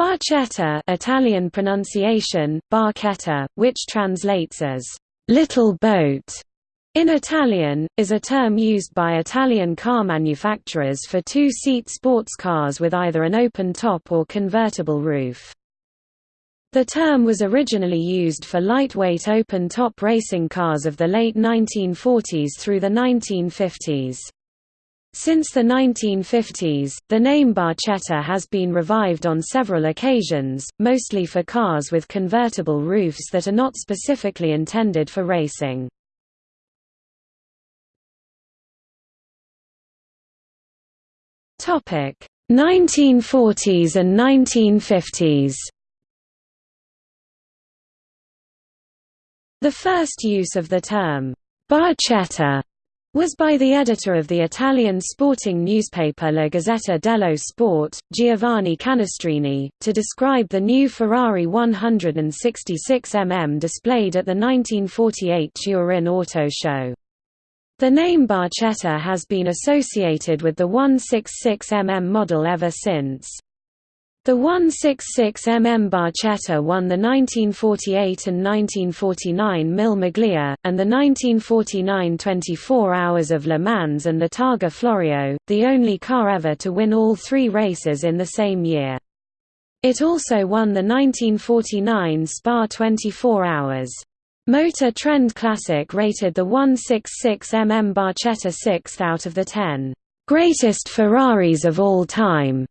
Barchetta Italian pronunciation, barchetta, which translates as little boat in Italian, is a term used by Italian car manufacturers for two-seat sports cars with either an open top or convertible roof. The term was originally used for lightweight open-top racing cars of the late 1940s through the 1950s. Since the 1950s, the name barchetta has been revived on several occasions, mostly for cars with convertible roofs that are not specifically intended for racing. Topic: 1940s and 1950s. The first use of the term barchetta was by the editor of the Italian sporting newspaper La Gazzetta dello Sport, Giovanni Canestrini, to describe the new Ferrari 166 mm displayed at the 1948 Turin Auto Show. The name Barchetta has been associated with the 166 mm model ever since. The 166 mm Barchetta won the 1948 and 1949 Mille Miglia, and the 1949 24 Hours of Le Mans and the Targa Florio, the only car ever to win all three races in the same year. It also won the 1949 Spa 24 Hours. Motor Trend Classic rated the 166 mm Barchetta 6th out of the 10 greatest Ferraris of all time.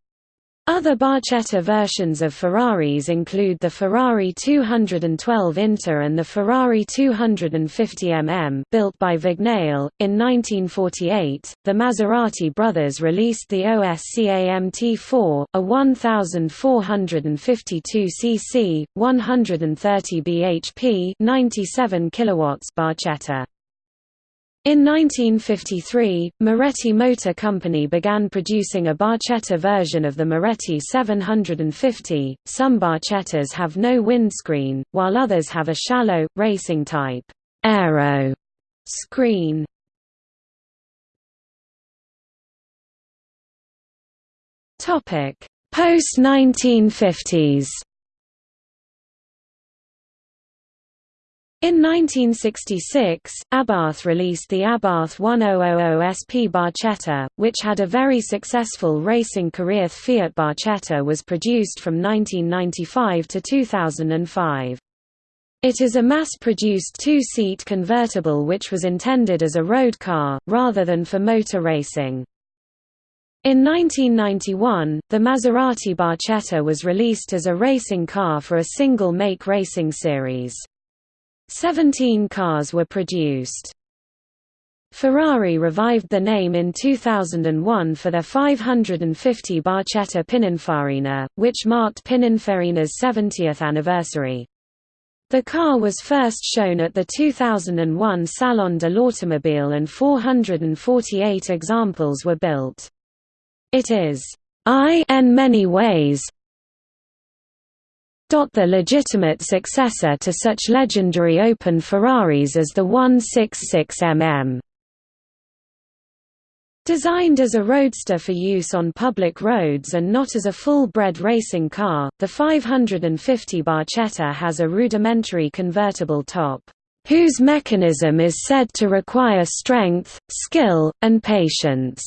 Other Barchetta versions of Ferraris include the Ferrari 212 Inter and the Ferrari 250 mm built by Vignale. In 1948, the Maserati brothers released the OSCA MT4, a 1452 cc, 130 bhp, 97 kilowatts Barchetta. In 1953, Moretti Motor Company began producing a Barchetta version of the Moretti 750. Some Barchettas have no windscreen, while others have a shallow, racing-type aero screen. Post-1950s In 1966, Abarth released the Abarth 1000 SP Barchetta, which had a very successful racing career. Fiat Barchetta was produced from 1995 to 2005. It is a mass-produced two-seat convertible which was intended as a road car, rather than for motor racing. In 1991, the Maserati Barchetta was released as a racing car for a single-make racing series. Seventeen cars were produced. Ferrari revived the name in 2001 for their 550 Barchetta Pininfarina, which marked Pininfarina's 70th anniversary. The car was first shown at the 2001 Salon de l'Automobile and 448 examples were built. It is I in many ways the legitimate successor to such legendary open Ferraris as the 166mm. Designed as a roadster for use on public roads and not as a full-bred racing car, the 550 Barchetta has a rudimentary convertible top, whose mechanism is said to require strength, skill, and patience.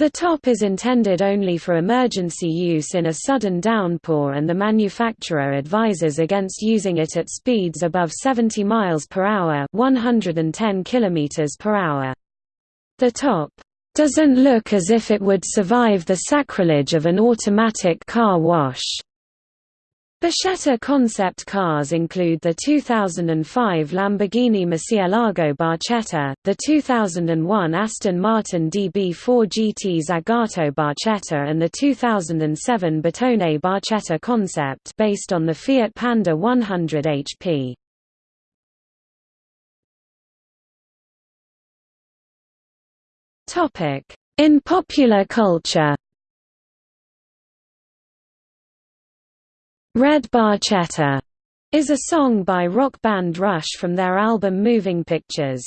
The top is intended only for emergency use in a sudden downpour and the manufacturer advises against using it at speeds above 70 miles per hour, 110 kilometers per hour. The top doesn't look as if it would survive the sacrilege of an automatic car wash. Barchetta concept cars include the 2005 Lamborghini Murcielago Barchetta, the 2001 Aston Martin DB4 GT Zagato Barchetta and the 2007 Bertone Barchetta concept based on the Fiat Panda 100 HP. In popular culture Red Barchetta is a song by rock band Rush from their album Moving Pictures.